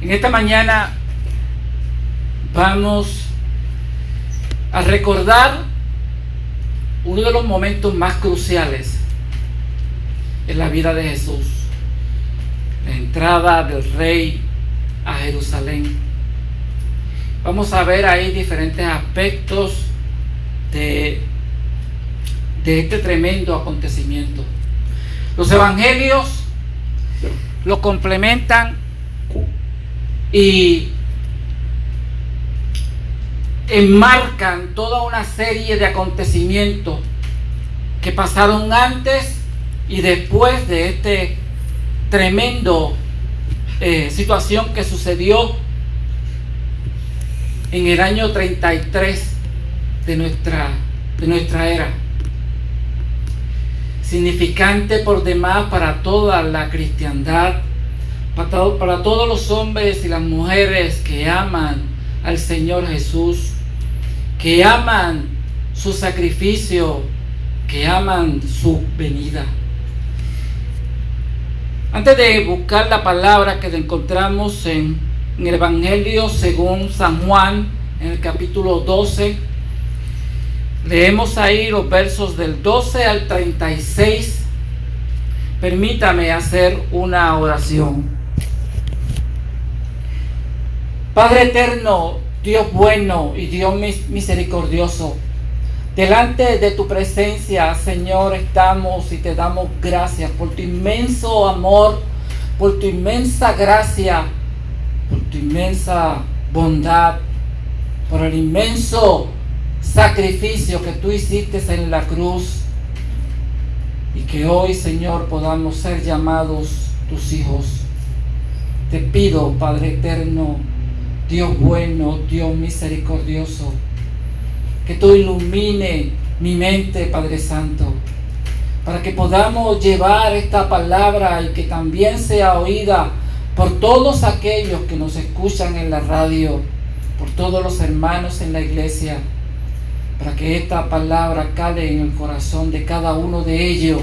En esta mañana vamos a recordar uno de los momentos más cruciales en la vida de Jesús, la entrada del rey a Jerusalén. Vamos a ver ahí diferentes aspectos de, de este tremendo acontecimiento. Los evangelios lo complementan y enmarcan toda una serie de acontecimientos que pasaron antes y después de este tremendo eh, situación que sucedió en el año 33 de nuestra, de nuestra era. Significante por demás para toda la cristiandad, para, todos los hombres y las mujeres que aman al Señor Jesús, que aman su sacrificio, que aman su venida. Antes de buscar la palabra que encontramos en, el Evangelio según San Juan, en el capítulo 12, leemos ahí los versos del 12 al 36. Permítame hacer una oración. Padre eterno, Dios bueno y Dios misericordioso, Delante de tu presencia, Señor, estamos y te damos gracias por tu inmenso amor, por tu inmensa gracia, por tu inmensa bondad, por el inmenso sacrificio que tú hiciste en la cruz y que hoy, Señor, podamos ser llamados tus hijos. Te pido, Padre eterno, Dios bueno, Dios misericordioso, que tú ilumine mi mente, Padre Santo, para que podamos llevar esta palabra y que también sea oída por todos aquellos que nos escuchan en la radio, por todos los hermanos en la iglesia, para que esta palabra cale en el corazón de cada uno de ellos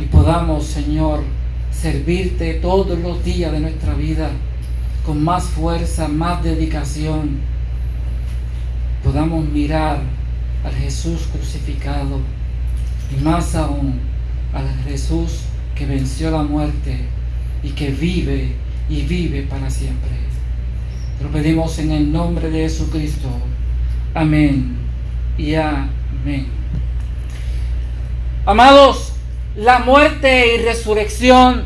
y podamos, Señor, servirte todos los días de nuestra vida con más fuerza, más dedicación podamos mirar al Jesús crucificado y más aún al Jesús que venció la muerte y que vive y vive para siempre. Te lo pedimos en el nombre de Jesucristo. Amén y amén. Amados, la muerte y resurrección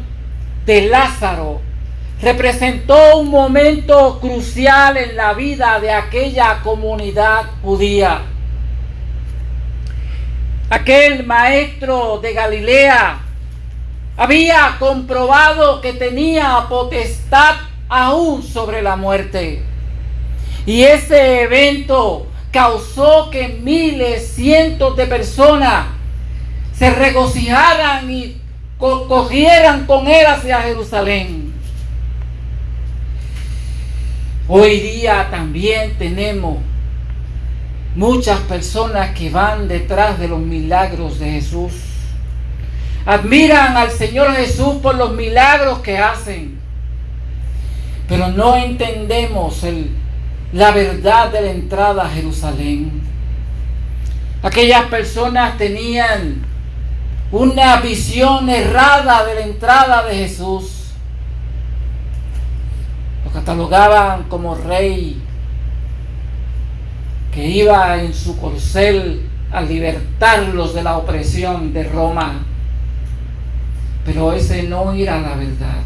de Lázaro representó un momento crucial en la vida de aquella comunidad judía. Aquel maestro de Galilea había comprobado que tenía potestad aún sobre la muerte. Y ese evento causó que miles, cientos de personas se regocijaran y cogieran con él hacia Jerusalén. Hoy día también tenemos muchas personas que van detrás de los milagros de Jesús. Admiran al Señor Jesús por los milagros que hacen. Pero no entendemos la verdad de la entrada a Jerusalén. Aquellas personas tenían una visión errada de la entrada de Jesús catalogaban como rey que iba en su corcel a libertarlos de la opresión de Roma. Pero ese no era la verdad.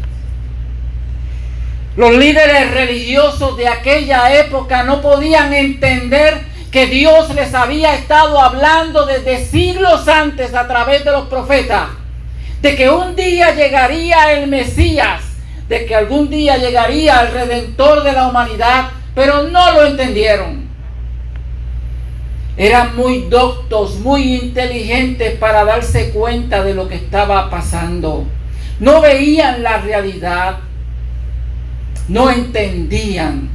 Los líderes religiosos de aquella época no podían entender que Dios les había estado hablando desde siglos antes a través de los profetas, de que un día llegaría el Mesías de que algún día llegaría el redentor de la humanidad, pero no lo entendieron. Eran muy doctos, muy inteligentes para darse cuenta de lo que estaba pasando. No veían la realidad, no entendían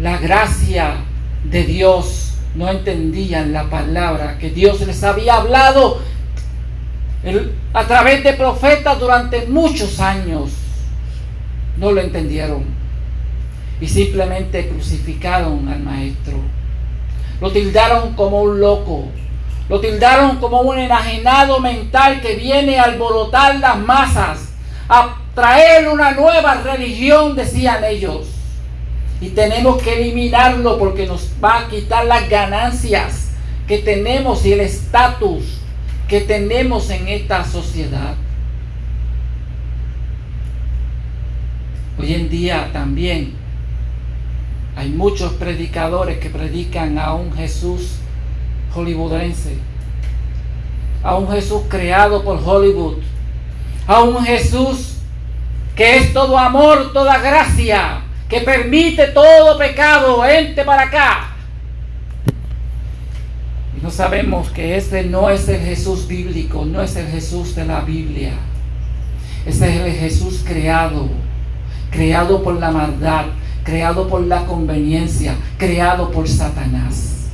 la gracia de Dios, no entendían la palabra que Dios les había hablado a través de profetas durante muchos años. no lo entendieron y simplemente crucificaron al maestro. Lo tildaron como un loco, lo tildaron como un enajenado mental que viene a alborotar las masas, a traer una nueva religión, decían ellos. Y tenemos que eliminarlo porque nos va a quitar las ganancias que tenemos y el estatus que tenemos en esta sociedad. Hoy en día también hay muchos predicadores que predican a un Jesús hollywoodense, a un Jesús creado por Hollywood, a un Jesús que es todo amor, toda gracia, que permite todo pecado, ente para acá. No sabemos que ese no es el Jesús bíblico, no es el Jesús de la Biblia. Ese es el Jesús creado creado por la maldad, creado por la conveniencia, creado por Satanás.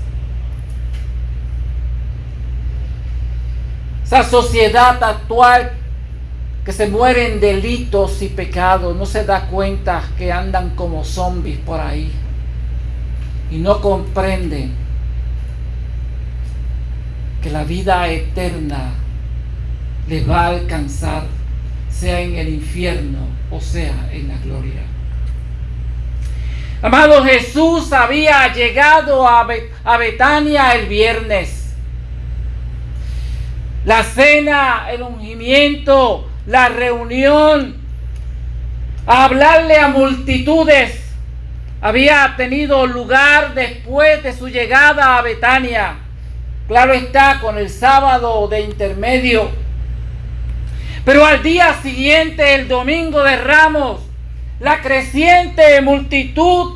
Esa sociedad actual que se muere en delitos y pecados no se da cuenta que andan como zombies por ahí y no comprende que la vida eterna les va a alcanzar sea en el infierno o sea en la gloria. Amado Jesús había llegado a, Betania el viernes. La cena, el ungimiento, la reunión, a hablarle a multitudes, había tenido lugar después de su llegada a Betania. Claro está, con el sábado de intermedio pero al día siguiente, el domingo de Ramos, la creciente multitud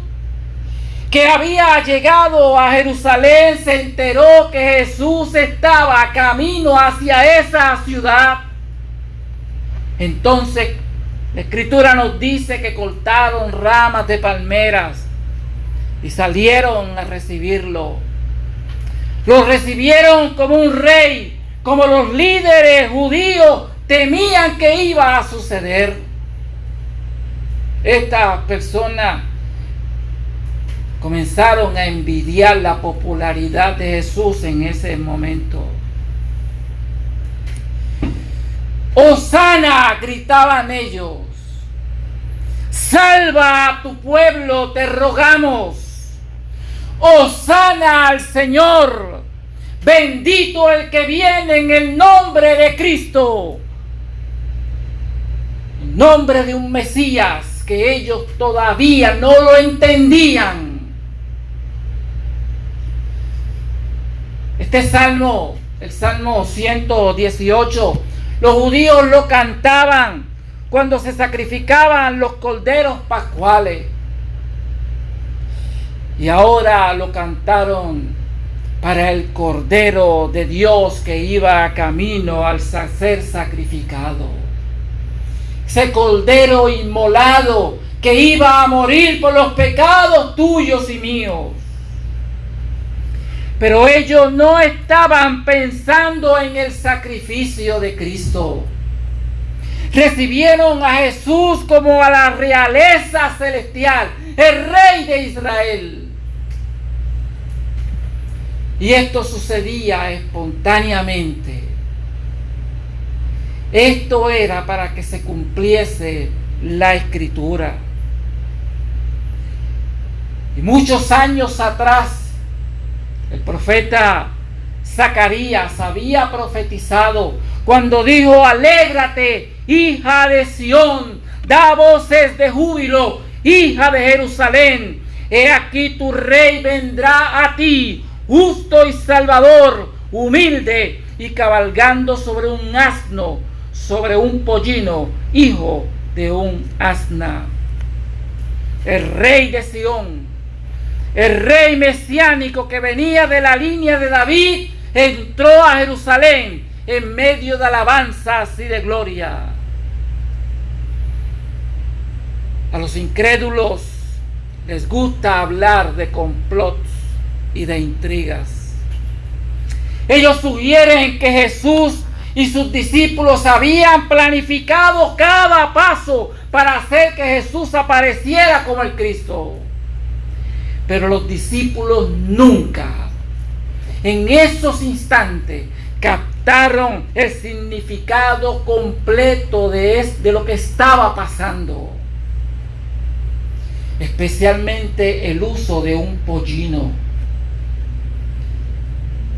que había llegado a Jerusalén se enteró que Jesús estaba camino hacia esa ciudad. Entonces, la escritura nos dice que cortaron ramas de palmeras y salieron a recibirlo. Lo recibieron como un rey, como los líderes judíos temían que iba a suceder. Estas personas comenzaron a envidiar la popularidad de Jesús en ese momento. Osana, gritaban ellos. Salva a tu pueblo, te rogamos. Osana al Señor. Bendito el que viene en el nombre de Cristo nombre de un Mesías que ellos todavía no lo entendían. Este salmo, el salmo 118, los judíos lo cantaban cuando se sacrificaban los corderos pascuales. Y ahora lo cantaron para el Cordero de Dios que iba camino al ser sacrificado ese cordero inmolado que iba a morir por los pecados tuyos y míos. Pero ellos no estaban pensando en el sacrificio de Cristo. Recibieron a Jesús como a la realeza celestial, el rey de Israel. Y esto sucedía espontáneamente esto era para que se cumpliese la escritura. Y muchos años atrás, el profeta Zacarías había profetizado cuando dijo, alégrate, hija de Sión, da voces de júbilo, hija de Jerusalén. He aquí tu rey vendrá a ti, justo y salvador, humilde y cabalgando sobre un asno sobre un pollino, hijo de un asna. El rey de Sión, el rey mesiánico que venía de la línea de David, entró a Jerusalén en medio de alabanzas y de gloria. A los incrédulos les gusta hablar de complots y de intrigas. Ellos sugieren que Jesús y sus discípulos habían planificado cada paso para hacer que Jesús apareciera como el Cristo. Pero los discípulos nunca, en esos instantes, captaron el significado completo de, de lo que estaba pasando. Especialmente el uso de un pollino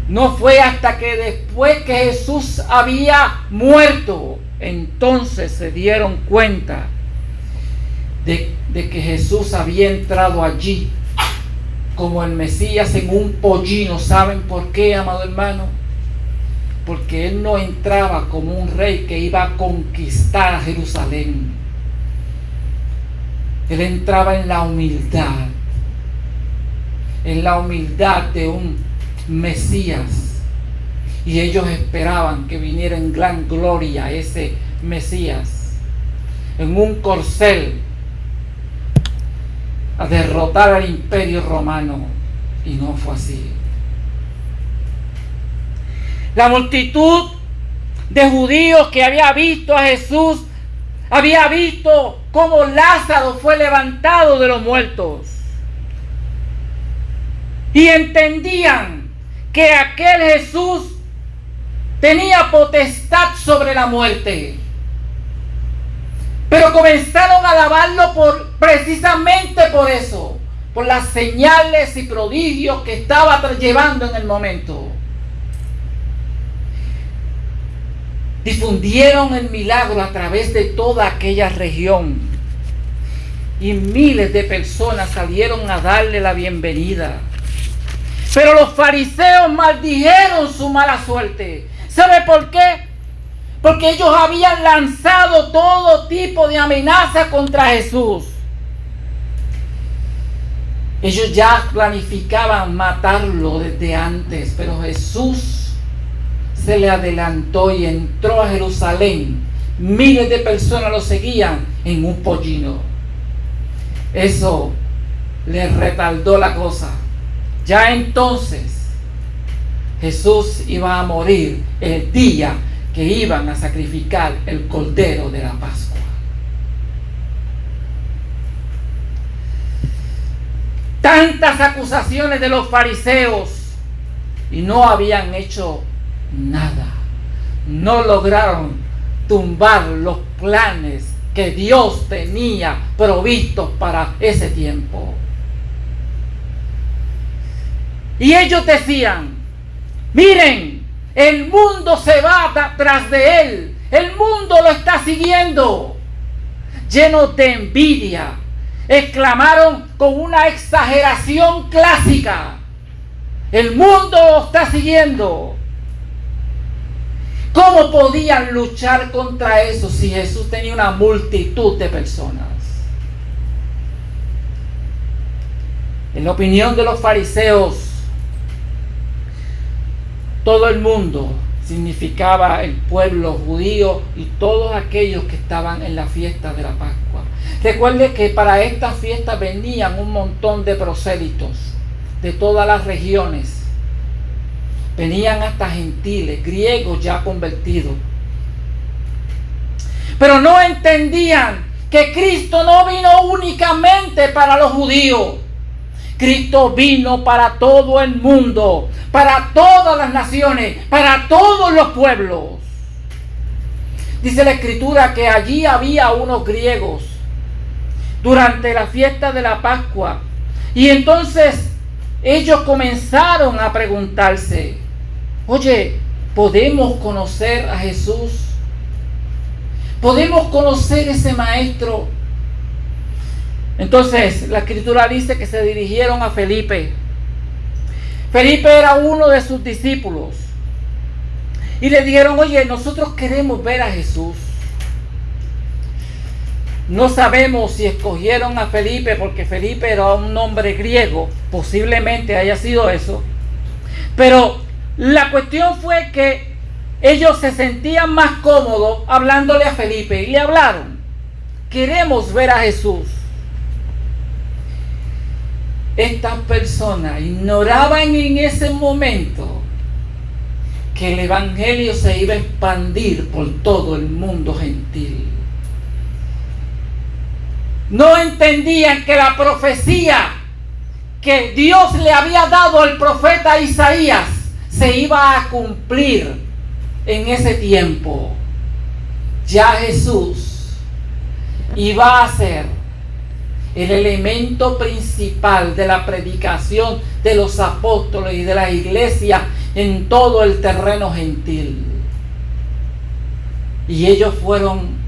no fue hasta que después que Jesús había muerto, entonces se dieron cuenta de, que Jesús había entrado allí como el Mesías en un pollino. ¿Saben por qué, amado hermano? Porque Él no entraba como un rey que iba a conquistar a Jerusalén. Él entraba en la humildad, en la humildad de un Mesías. Y ellos esperaban que viniera en gran gloria ese Mesías, en un corcel, a derrotar al imperio romano. Y no fue así. La multitud de judíos que había visto a Jesús, había visto cómo Lázaro fue levantado de los muertos. Y entendían que aquel Jesús tenía potestad sobre la muerte. Pero comenzaron a alabarlo por precisamente por eso, por las señales y prodigios que estaba llevando en el momento. Difundieron el milagro a través de toda aquella región. Y miles de personas salieron a darle la bienvenida. Pero los fariseos maldijeron su mala suerte. ¿Sabe por qué? Porque ellos habían lanzado todo tipo de amenaza contra Jesús. Ellos ya planificaban matarlo desde antes, pero Jesús se le adelantó y entró a Jerusalén. Miles de personas lo seguían en un pollino. Eso le retardó la cosa. Ya entonces Jesús iba a morir el día que iban a sacrificar el cordero de la Pascua. Tantas acusaciones de los fariseos y no habían hecho nada. No lograron tumbar los planes que Dios tenía provistos para ese tiempo. Y ellos decían, miren, el mundo se va tras de él, el mundo lo está siguiendo. Llenos de envidia, exclamaron con una exageración clásica, el mundo lo está siguiendo. ¿Cómo podían luchar contra eso si Jesús tenía una multitud de personas? En la opinión de los fariseos, todo el mundo significaba el pueblo judío y todos aquellos que estaban en la fiesta de la Pascua. Recuerde que para esta fiesta venían un montón de prosélitos de todas las regiones. Venían hasta gentiles, griegos ya convertidos. Pero no entendían que Cristo no vino únicamente para los judíos. Cristo vino para todo el mundo, para todas las naciones, para todos los pueblos. Dice la escritura que allí había unos griegos durante la fiesta de la Pascua. Y entonces ellos comenzaron a preguntarse, oye, ¿podemos conocer a Jesús? ¿Podemos conocer ese maestro? Entonces la escritura dice que se dirigieron a Felipe. Felipe era uno de sus discípulos. Y le dijeron, oye, nosotros queremos ver a Jesús. No sabemos si escogieron a Felipe porque Felipe era un nombre griego, posiblemente haya sido eso. Pero la cuestión fue que ellos se sentían más cómodos hablándole a Felipe y le hablaron. Queremos ver a Jesús estas personas ignoraban en ese momento que el Evangelio se iba a expandir por todo el mundo gentil. No entendían que la profecía que Dios le había dado al profeta Isaías se iba a cumplir en ese tiempo. Ya Jesús iba a ser el elemento principal de la predicación de los apóstoles y de la iglesia en todo el terreno gentil. Y ellos fueron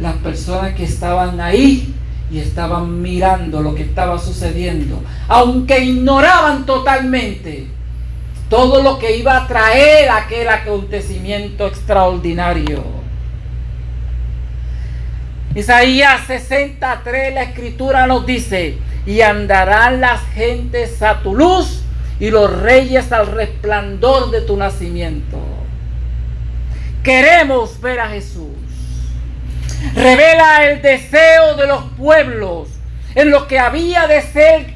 las personas que estaban ahí y estaban mirando lo que estaba sucediendo, aunque ignoraban totalmente todo lo que iba a traer aquel acontecimiento extraordinario. Isaías 63, la escritura nos dice, y andarán las gentes a tu luz y los reyes al resplandor de tu nacimiento. Queremos ver a Jesús. Revela el deseo de los pueblos en lo que había de ser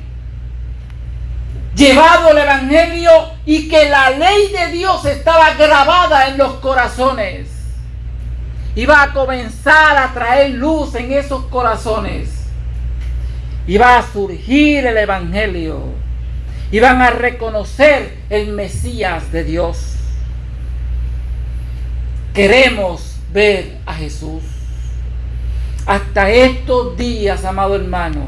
llevado el Evangelio y que la ley de Dios estaba grabada en los corazones. Iba a comenzar a traer luz en esos corazones. Iba a surgir el Evangelio. Iban a reconocer el Mesías de Dios. Queremos ver a Jesús. Hasta estos días, amado hermano,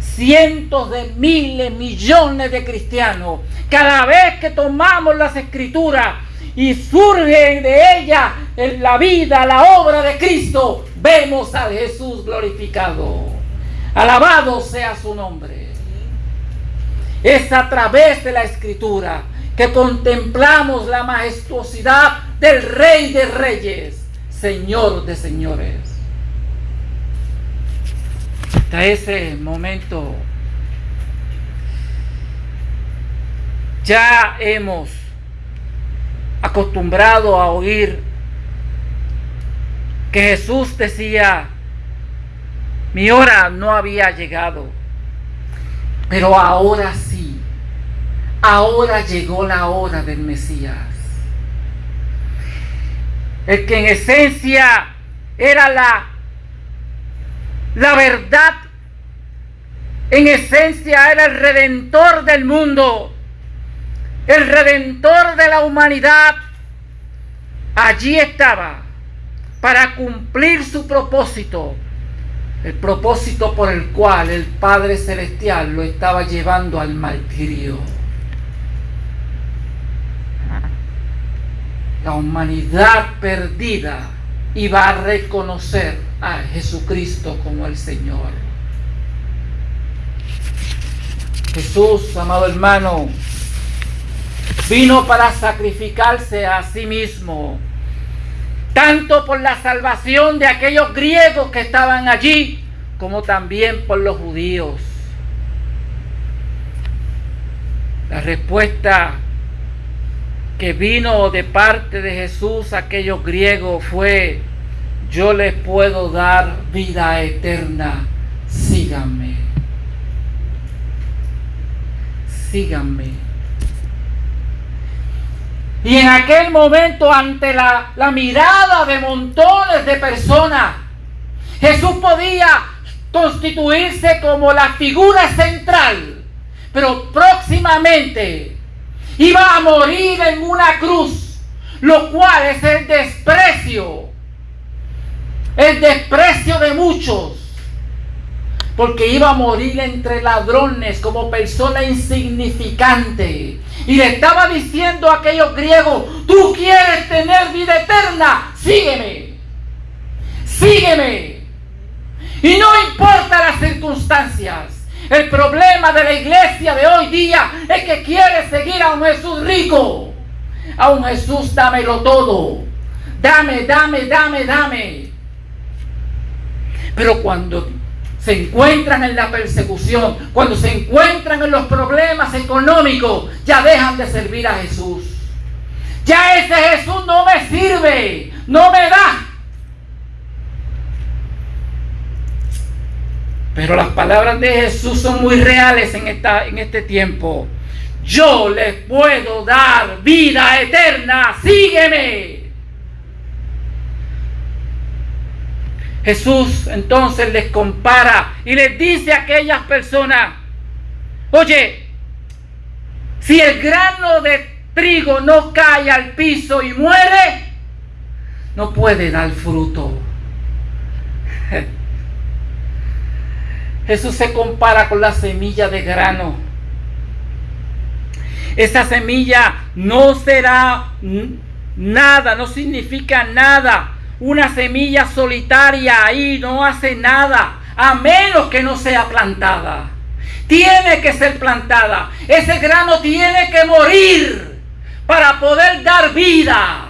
cientos de miles, millones de cristianos, cada vez que tomamos las escrituras y surge de ella en la vida, la obra de Cristo, vemos a Jesús glorificado. Alabado sea su nombre. Es a través de la escritura que contemplamos la majestuosidad del Rey de Reyes, Señor de Señores hasta ese momento ya hemos acostumbrado a oír que Jesús decía, mi hora no había llegado, pero ahora sí, ahora llegó la hora del Mesías. El que en esencia era la la verdad en esencia era el redentor del mundo, el redentor de la humanidad. Allí estaba para cumplir su propósito, el propósito por el cual el Padre Celestial lo estaba llevando al martirio. La humanidad perdida iba a reconocer a Jesucristo como el Señor. Jesús, amado hermano, vino para sacrificarse a sí mismo, tanto por la salvación de aquellos griegos que estaban allí, como también por los judíos. La respuesta que vino de parte de Jesús a aquellos griegos fue, yo les puedo dar vida eterna, síganme. Síganme. Y en aquel momento, ante la, mirada de montones de personas, Jesús podía constituirse como la figura central, pero próximamente iba a morir en una cruz, lo cual es el desprecio el desprecio de muchos, porque iba a morir entre ladrones como persona insignificante. Y le estaba diciendo a aquellos griegos, tú quieres tener vida eterna, sígueme, sígueme. Y no importa las circunstancias. El problema de la iglesia de hoy día es que quiere seguir a un Jesús rico. A un Jesús dámelo todo. Dame, dame, dame, dame. Pero cuando se encuentran en la persecución, cuando se encuentran en los problemas económicos, ya dejan de servir a Jesús. Ya ese Jesús no me sirve, no me da. Pero las palabras de Jesús son muy reales en, esta, en este tiempo. yo les puedo dar vida eterna, sígueme. Jesús entonces les compara y les dice a aquellas personas, oye, si el grano de trigo no cae al piso y muere, no puede dar fruto. Jesús se compara con la semilla de grano. Esa semilla no será nada, no significa nada. Una semilla solitaria ahí no hace nada, a menos que no sea plantada. Tiene que ser plantada. Ese grano tiene que morir para poder dar vida.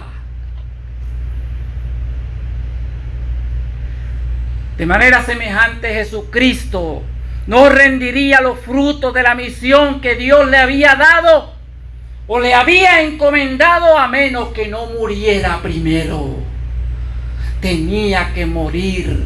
De manera semejante Jesucristo no rendiría los frutos de la misión que Dios le había dado o le había encomendado a menos que no muriera primero. Tenía que morir.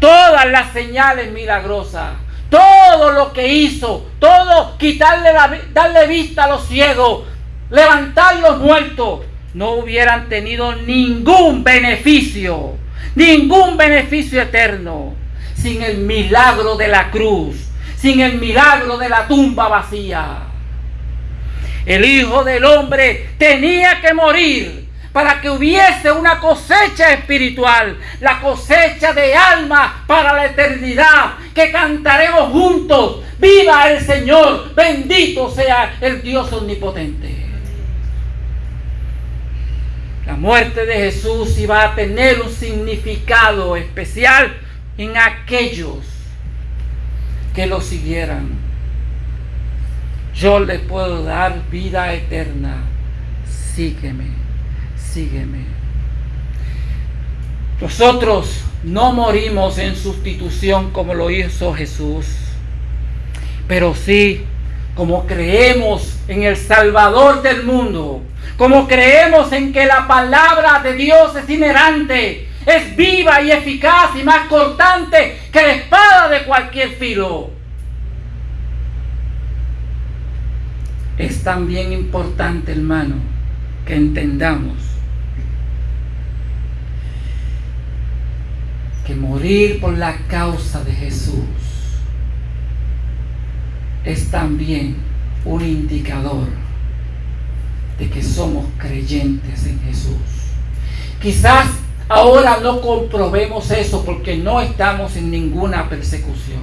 Todas las señales milagrosas, todo lo que hizo, todo quitarle la, darle vista a los ciegos, levantar los muertos, no hubieran tenido ningún beneficio ningún beneficio eterno sin el milagro de la cruz, sin el milagro de la tumba vacía. El Hijo del Hombre tenía que morir para que hubiese una cosecha espiritual, la cosecha de alma para la eternidad, que cantaremos juntos, viva el Señor, bendito sea el Dios omnipotente. La muerte de Jesús iba a tener un significado especial en aquellos que lo siguieran. Yo le puedo dar vida eterna. Sígueme, sígueme. Nosotros no morimos en sustitución como lo hizo Jesús, pero sí como creemos en el Salvador del mundo, como creemos en que la palabra de Dios es inerrante, es viva y eficaz y más cortante que la espada de cualquier filo. Es también importante, hermano, que entendamos que morir por la causa de Jesús es también un indicador de que somos creyentes en Jesús. Quizás ahora no comprobemos eso porque no estamos en ninguna persecución.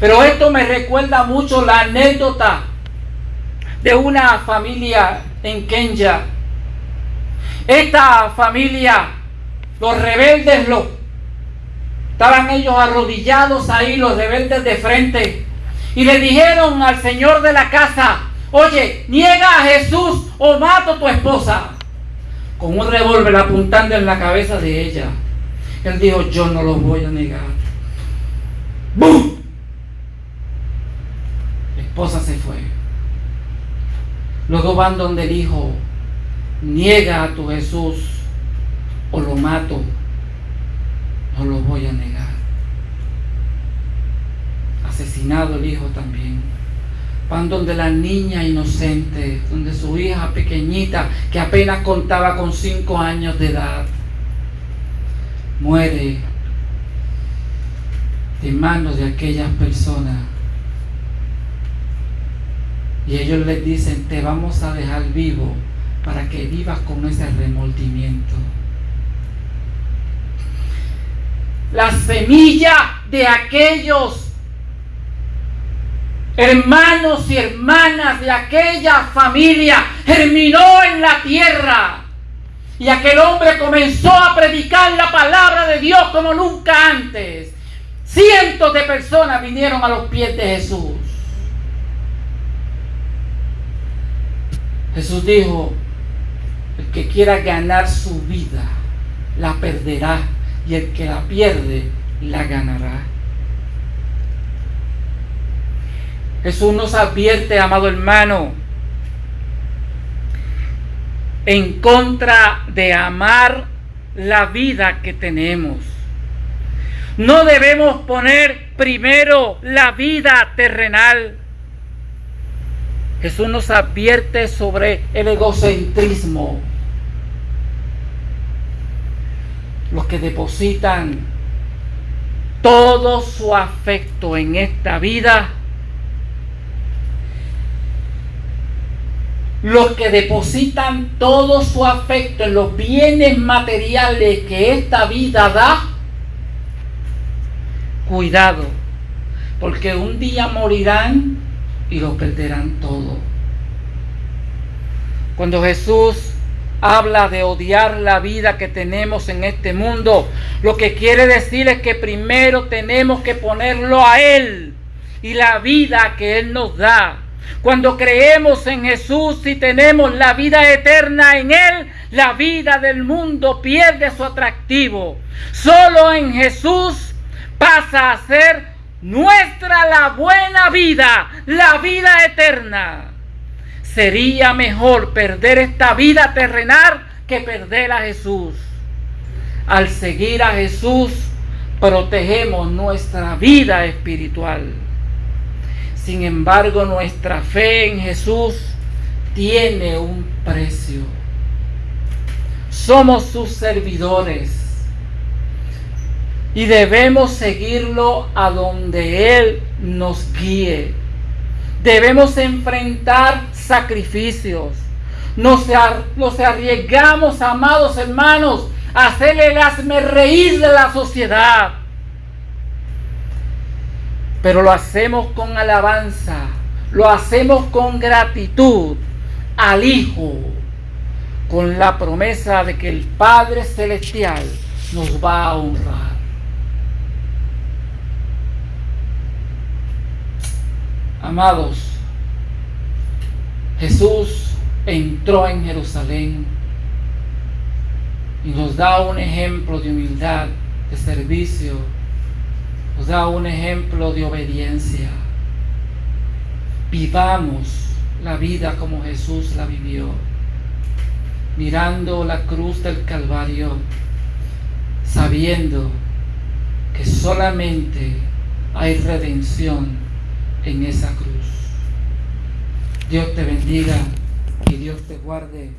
Pero esto me recuerda mucho la anécdota de una familia en Kenya. Esta familia, los rebeldes, los, estaban ellos arrodillados ahí, los rebeldes de frente y le dijeron al señor de la casa, oye, niega a Jesús o mato a tu esposa. Con un revólver apuntando en la cabeza de ella. Él dijo, yo no lo voy a negar. ¡Bum! La esposa se fue. Luego van donde el hijo, niega a tu Jesús o lo mato. No lo voy a negar asesinado el hijo también. Van donde la niña inocente, donde su hija pequeñita, que apenas contaba con cinco años de edad, muere de manos de aquellas personas. Y ellos les dicen, te vamos a dejar vivo para que vivas con ese remordimiento. La semilla de aquellos hermanos y hermanas de aquella familia germinó en la tierra. Y aquel hombre comenzó a predicar la palabra de Dios como nunca antes. Cientos de personas vinieron a los pies de Jesús. Jesús dijo, el que quiera ganar su vida, la perderá. Y el que la pierde, la ganará. Jesús nos advierte, amado hermano, en contra de amar la vida que tenemos. No debemos poner primero la vida terrenal. Jesús nos advierte sobre el egocentrismo. Los que depositan todo su afecto en esta vida, los que depositan todo su afecto en los bienes materiales que esta vida da, cuidado, porque un día morirán y lo perderán todo. Cuando Jesús habla de odiar la vida que tenemos en este mundo, lo que quiere decir es que primero tenemos que ponerlo a Él y la vida que Él nos da. Cuando creemos en Jesús y tenemos la vida eterna en Él, la vida del mundo pierde su atractivo. Solo en Jesús pasa a ser nuestra la buena vida, la vida eterna. Sería mejor perder esta vida terrenal que perder a Jesús. Al seguir a Jesús, protegemos nuestra vida espiritual. Sin embargo, nuestra fe en Jesús tiene un precio. Somos sus servidores y debemos seguirlo a donde Él nos guíe. Debemos enfrentar sacrificios. Nos, arriesgamos, amados hermanos, a hacerle el asme reír de la sociedad. Pero lo hacemos con alabanza, lo hacemos con gratitud al Hijo, con la promesa de que el Padre Celestial nos va a honrar. Amados, Jesús entró en Jerusalén y nos da un ejemplo de humildad, de servicio, nos da un ejemplo de obediencia. Vivamos la vida como Jesús la vivió, mirando la cruz del Calvario, sabiendo que solamente hay redención en esa cruz. Dios te bendiga y Dios te guarde.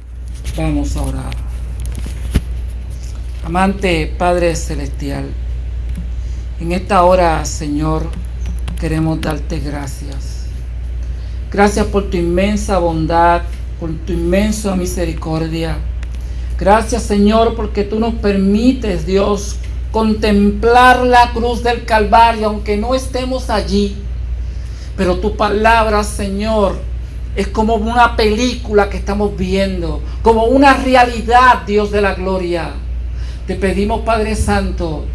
Vamos a orar. Amante Padre Celestial, en esta hora, Señor, queremos darte gracias. Gracias por tu inmensa bondad, por tu inmensa misericordia. Gracias, Señor, porque tú nos permites, Dios, contemplar la cruz del Calvario, aunque no estemos allí. Pero tu palabra, Señor, es como una película que estamos viendo, como una realidad, Dios de la gloria. Te pedimos, Padre Santo,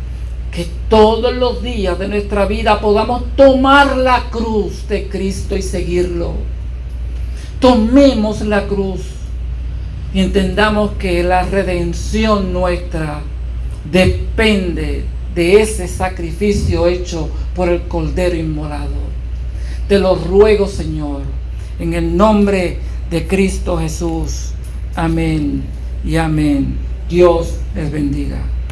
que todos los días de nuestra vida podamos tomar la cruz de Cristo y seguirlo. Tomemos la cruz y entendamos que la redención nuestra depende de ese sacrificio hecho por el Cordero Inmolado. Te lo ruego, Señor, en el nombre de Cristo Jesús. Amén y amén. Dios les bendiga.